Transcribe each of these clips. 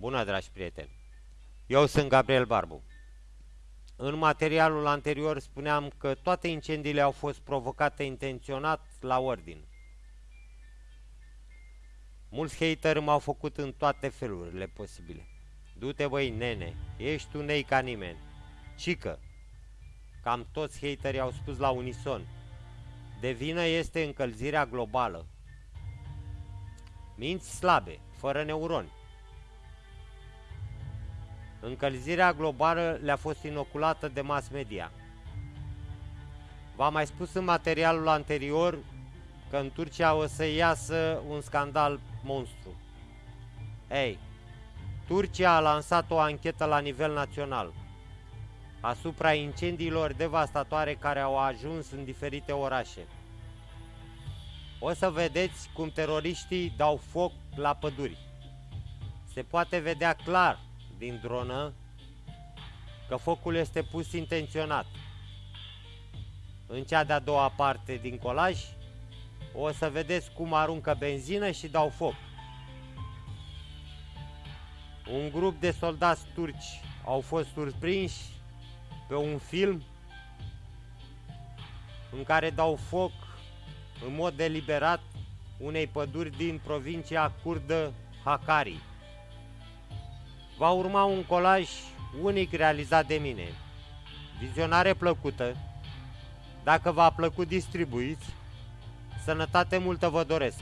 Bună, dragi prieteni! Eu sunt Gabriel Barbu. În materialul anterior spuneam că toate incendiile au fost provocate intenționat la ordin. Mulți hateri m-au făcut în toate felurile posibile. Du-te băi, nene, ești un nei ca nimeni. Cică, cam toți haterii au spus la unison. De vină este încălzirea globală. Minți slabe, fără neuroni. Încălzirea globală le-a fost inoculată de mass media. V-am mai spus în materialul anterior că în Turcia o să iasă un scandal monstru. Ei, Turcia a lansat o anchetă la nivel național asupra incendiilor devastatoare care au ajuns în diferite orașe. O să vedeți cum teroriștii dau foc la păduri. Se poate vedea clar din dronă că focul este pus intenționat. În cea de-a doua parte din colaj o să vedeți cum aruncă benzină și dau foc. Un grup de soldați turci au fost surprinși pe un film în care dau foc în mod deliberat unei păduri din provincia kurdă Hakkari. Va urma un colaj unic realizat de mine. Vizionare plăcută. Dacă v-a plăcut, distribuiți. Sănătate multă vă doresc!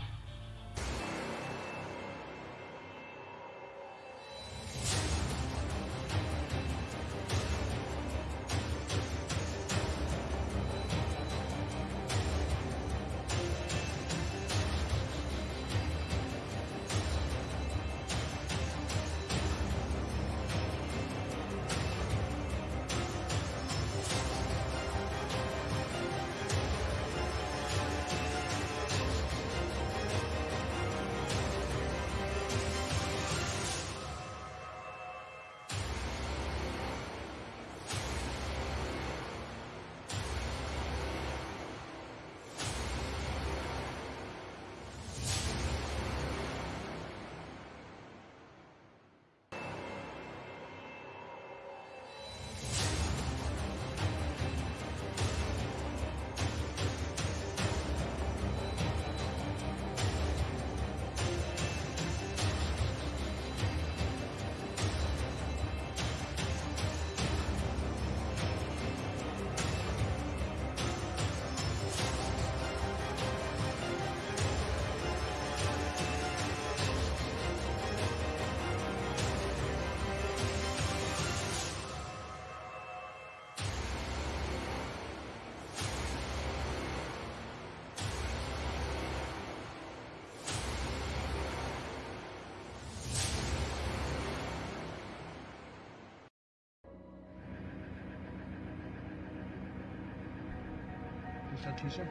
Constitution.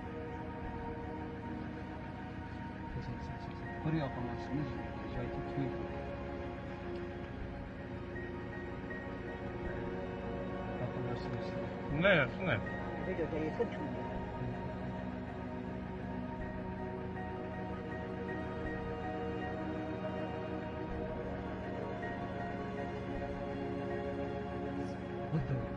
Korea Konvansiyonu icra ettiği Ne? Ne? Videoda yakın çünkü. What the?